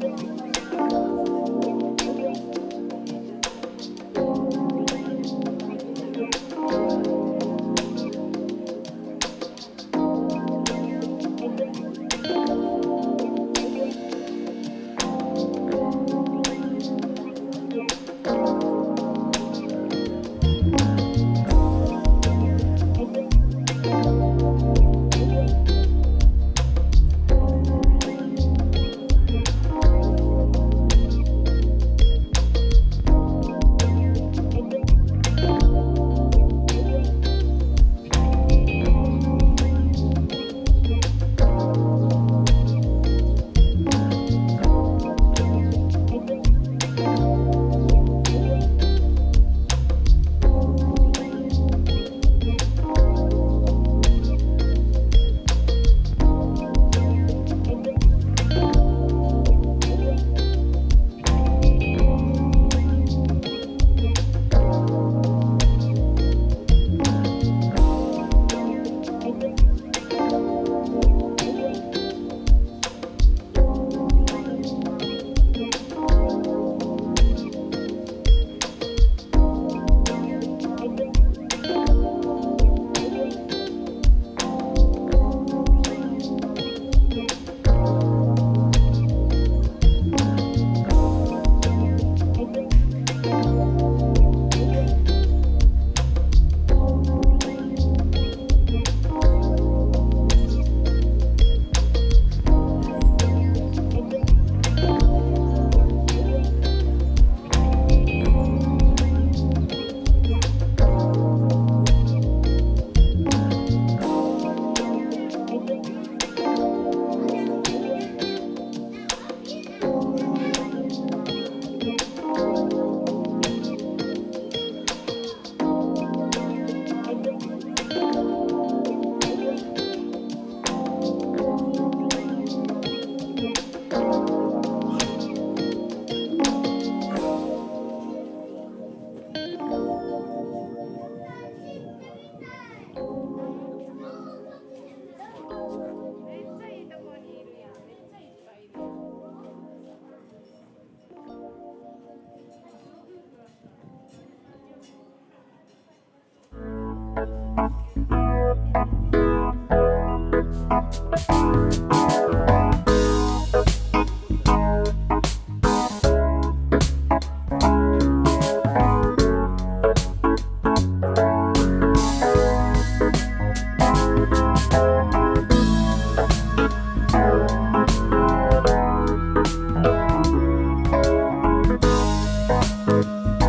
Thank Bye.